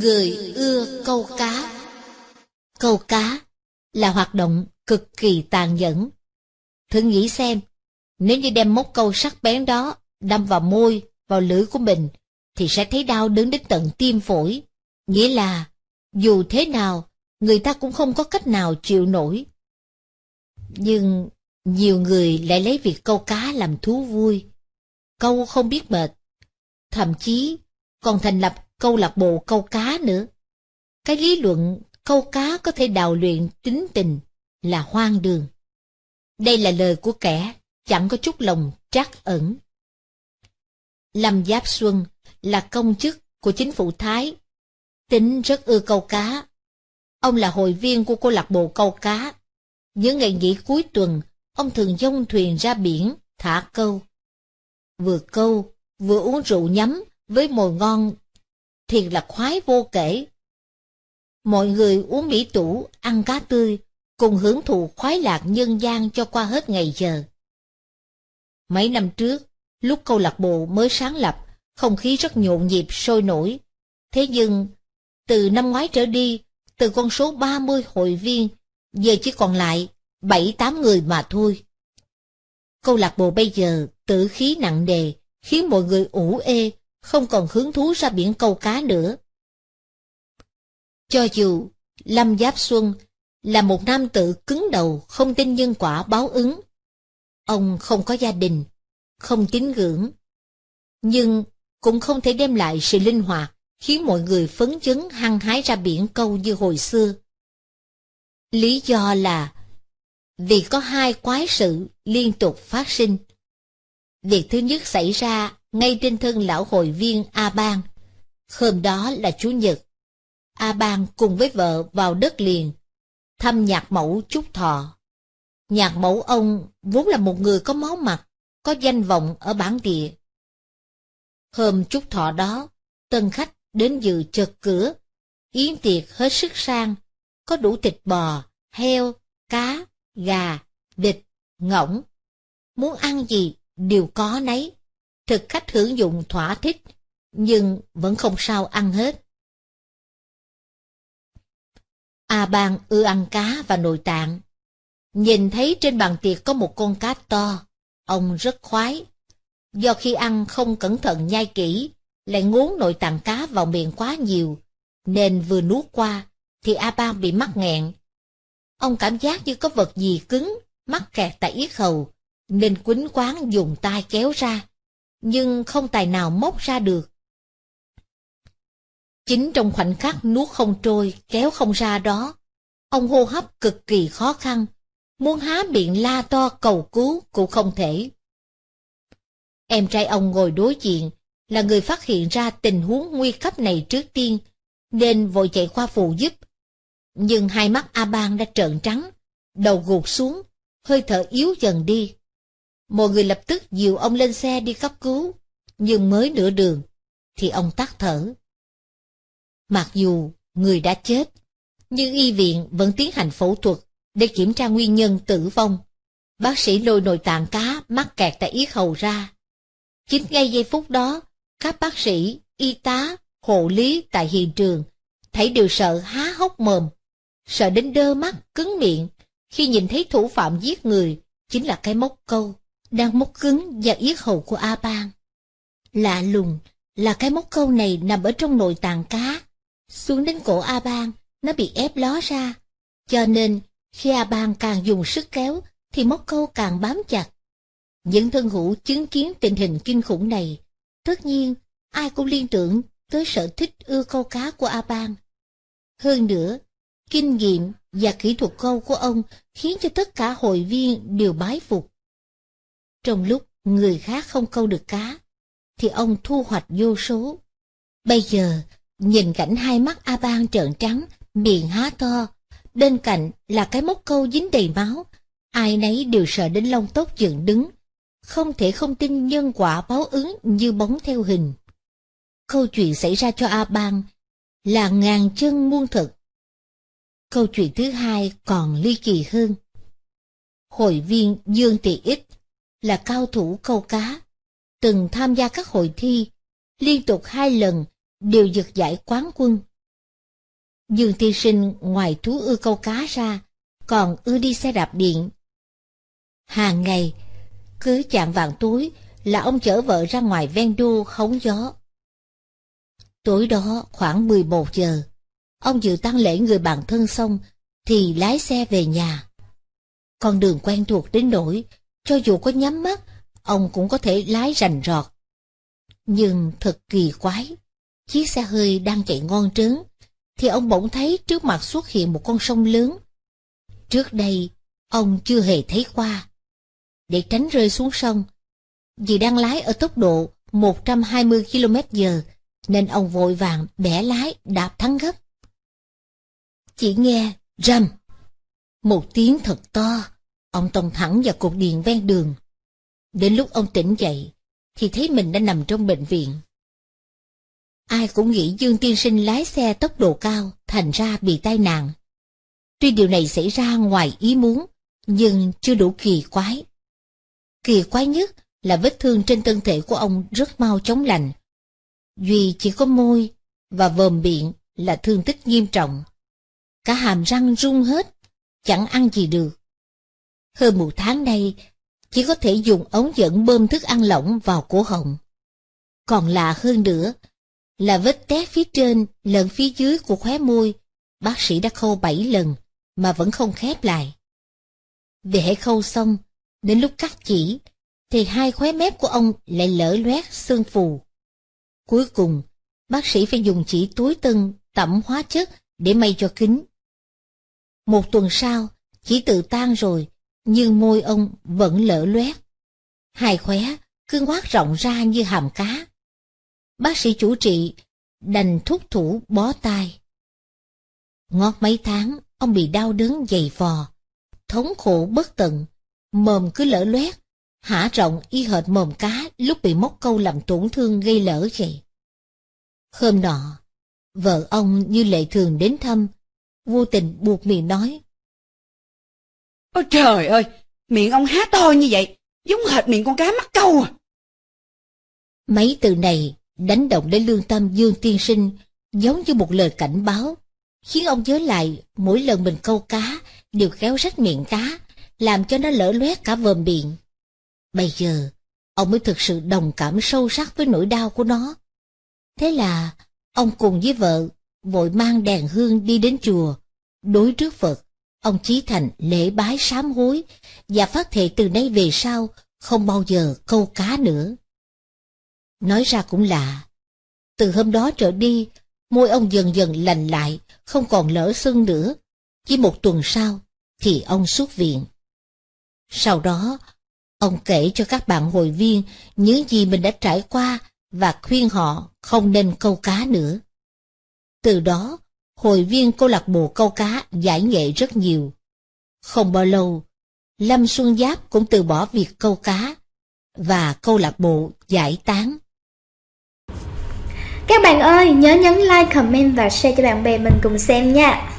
Người ưa câu cá Câu cá là hoạt động cực kỳ tàn nhẫn. Thử nghĩ xem, nếu như đem móc câu sắc bén đó đâm vào môi, vào lưỡi của mình, thì sẽ thấy đau đớn đến tận tim phổi. Nghĩa là, dù thế nào, người ta cũng không có cách nào chịu nổi. Nhưng nhiều người lại lấy việc câu cá làm thú vui. Câu không biết mệt. Thậm chí còn thành lập câu lạc bộ câu cá nữa. Cái lý luận câu cá có thể đào luyện tính tình là hoang đường. Đây là lời của kẻ chẳng có chút lòng trắc ẩn. Lâm Giáp Xuân là công chức của chính phủ Thái, tính rất ưa câu cá. Ông là hội viên của câu lạc bộ câu cá. Những ngày nghỉ cuối tuần, ông thường dông thuyền ra biển, thả câu. Vừa câu, vừa uống rượu nhắm với mồi ngon, thiệt là khoái vô kể. Mọi người uống mỹ tủ, ăn cá tươi, cùng hưởng thụ khoái lạc nhân gian cho qua hết ngày giờ. Mấy năm trước, lúc câu lạc bộ mới sáng lập, không khí rất nhộn nhịp sôi nổi. Thế nhưng, từ năm ngoái trở đi, từ con số 30 hội viên, giờ chỉ còn lại 7-8 người mà thôi. Câu lạc bộ bây giờ tử khí nặng đề, khiến mọi người ủ ê, không còn hứng thú ra biển câu cá nữa. Cho dù Lâm Giáp Xuân là một nam tử cứng đầu không tin nhân quả báo ứng, ông không có gia đình, không tín ngưỡng, nhưng cũng không thể đem lại sự linh hoạt khiến mọi người phấn chấn hăng hái ra biển câu như hồi xưa. Lý do là vì có hai quái sự liên tục phát sinh. Việc thứ nhất xảy ra ngay trên thân lão hội viên A Bang. Hôm đó là Chủ nhật. A Bang cùng với vợ vào đất liền, thăm nhạc mẫu Trúc Thọ. Nhạc mẫu ông vốn là một người có máu mặt, có danh vọng ở bản địa. Hôm Trúc Thọ đó, tân khách đến dự chợt cửa, yến tiệc hết sức sang, có đủ thịt bò, heo, cá, gà, vịt, ngỗng. Muốn ăn gì đều có nấy. Thực khách hưởng dụng thỏa thích, nhưng vẫn không sao ăn hết. A Bang ưa ăn cá và nội tạng. Nhìn thấy trên bàn tiệc có một con cá to, ông rất khoái. Do khi ăn không cẩn thận nhai kỹ, lại ngốn nội tạng cá vào miệng quá nhiều, nên vừa nuốt qua, thì A Bang bị mắc nghẹn. Ông cảm giác như có vật gì cứng, mắc kẹt tại yết hầu, nên quýnh quán dùng tay kéo ra, nhưng không tài nào móc ra được. Chính trong khoảnh khắc nuốt không trôi, kéo không ra đó, ông hô hấp cực kỳ khó khăn, muốn há miệng la to cầu cứu cũng không thể. Em trai ông ngồi đối diện, là người phát hiện ra tình huống nguy cấp này trước tiên, nên vội chạy qua phụ giúp. Nhưng hai mắt A Bang đã trợn trắng, đầu gục xuống, hơi thở yếu dần đi. Mọi người lập tức dìu ông lên xe đi cấp cứu, nhưng mới nửa đường, thì ông tắt thở. Mặc dù người đã chết, nhưng y viện vẫn tiến hành phẫu thuật để kiểm tra nguyên nhân tử vong. Bác sĩ lôi nội tạng cá mắc kẹt tại yết hầu ra. Chính ngay giây phút đó, các bác sĩ, y tá, hộ lý tại hiện trường thấy đều sợ há hốc mồm, sợ đến đơ mắt, cứng miệng khi nhìn thấy thủ phạm giết người chính là cái móc câu đang móc cứng và yết hầu của A Bang. Lạ lùng là cái móc câu này nằm ở trong nội tạng cá, xuống đến cổ A Bang, nó bị ép ló ra, cho nên khi A Bang càng dùng sức kéo thì móc câu càng bám chặt. Những thân hữu chứng kiến tình hình kinh khủng này, tất nhiên ai cũng liên tưởng tới sở thích ưa câu cá của A Bang. Hơn nữa, kinh nghiệm và kỹ thuật câu của ông khiến cho tất cả hội viên đều bái phục. Trong lúc người khác không câu được cá, thì ông thu hoạch vô số. Bây giờ, nhìn cảnh hai mắt A Bang trợn trắng, miệng há to, bên cạnh là cái móc câu dính đầy máu, ai nấy đều sợ đến lông tóc dựng đứng, không thể không tin nhân quả báo ứng như bóng theo hình. Câu chuyện xảy ra cho A Bang là ngàn chân muôn thực. Câu chuyện thứ hai còn ly kỳ hơn. Hội viên Dương Tị Ích là cao thủ câu cá, từng tham gia các hội thi, liên tục hai lần đều giật giải quán quân. Dương Thiên Sinh ngoài thú ưa câu cá ra, còn ưa đi xe đạp điện. Hàng ngày, cứ chạm vàng túi là ông chở vợ ra ngoài ven đô hóng gió. Tối đó khoảng 11 giờ, ông dự tăng lễ người bạn thân xong thì lái xe về nhà. Con đường quen thuộc đến nỗi, cho dù có nhắm mắt, ông cũng có thể lái rành rọt. Nhưng thật kỳ quái, chiếc xe hơi đang chạy ngon trớn, thì ông bỗng thấy trước mặt xuất hiện một con sông lớn. Trước đây, ông chưa hề thấy qua. Để tránh rơi xuống sông, vì đang lái ở tốc độ 120 km giờ, nên ông vội vàng bẻ lái đạp thắng gấp. Chỉ nghe rầm, một tiếng thật to, ông tông thẳng vào cột điện ven đường. Đến lúc ông tỉnh dậy, thì thấy mình đã nằm trong bệnh viện. Ai cũng nghĩ Dương Tiên Sinh lái xe tốc độ cao, thành ra bị tai nạn. Tuy điều này xảy ra ngoài ý muốn, nhưng chưa đủ kỳ quái. Kỳ quái nhất là vết thương trên thân thể của ông rất mau chóng lành. Duy chỉ có môi và vòm miệng là thương tích nghiêm trọng. Cả hàm răng rung hết, chẳng ăn gì được. Hơn một tháng nay, chỉ có thể dùng ống dẫn bơm thức ăn lỏng vào cổ họng. Còn lạ hơn nữa là vết tét phía trên lẫn phía dưới của khóe môi, bác sĩ đã khâu bảy lần mà vẫn không khép lại. Để hãy khâu xong, đến lúc cắt chỉ, thì hai khóe mép của ông lại lở loét xương phù. Cuối cùng, bác sĩ phải dùng chỉ túi tân tẩm hóa chất để may cho kính. Một tuần sau, chỉ tự tan rồi, nhưng môi ông vẫn lở loét. Hai khóe cứ ngoác rộng ra như hàm cá. Bác sĩ chủ trị đành thúc thủ bó tay. Ngót mấy tháng, ông bị đau đớn dày vò, thống khổ bất tận, mồm cứ lở loét, hả rộng y hệt mồm cá lúc bị móc câu làm tổn thương gây lỡ vậy. Hôm nọ, vợ ông như lệ thường đến thăm, vô tình buộc miệng nói. Ôi trời ơi, miệng ông há to như vậy, giống hệt miệng con cá mắc câu à. Mấy từ này đánh động đến lương tâm Dương Tiên Sinh giống như một lời cảnh báo, khiến ông nhớ lại mỗi lần mình câu cá đều kéo rách miệng cá, làm cho nó lỡ loét cả vòm miệng. Bây giờ, ông mới thực sự đồng cảm sâu sắc với nỗi đau của nó. Thế là, ông cùng với vợ vội mang đèn hương đi đến chùa, đối trước Phật, ông Chí Thành lễ bái sám hối và phát thệ từ nay về sau không bao giờ câu cá nữa. Nói ra cũng lạ, từ hôm đó trở đi, môi ông dần dần lành lại, không còn lỡ sưng nữa. Chỉ một tuần sau, thì ông xuất viện. Sau đó, ông kể cho các bạn hội viên những gì mình đã trải qua và khuyên họ không nên câu cá nữa. Từ đó, hội viên câu lạc bộ câu cá giải nghệ rất nhiều. Không bao lâu, Lâm Xuân Giáp cũng từ bỏ việc câu cá và câu lạc bộ giải tán. Các bạn ơi, nhớ nhấn like, comment và share cho bạn bè mình cùng xem nha.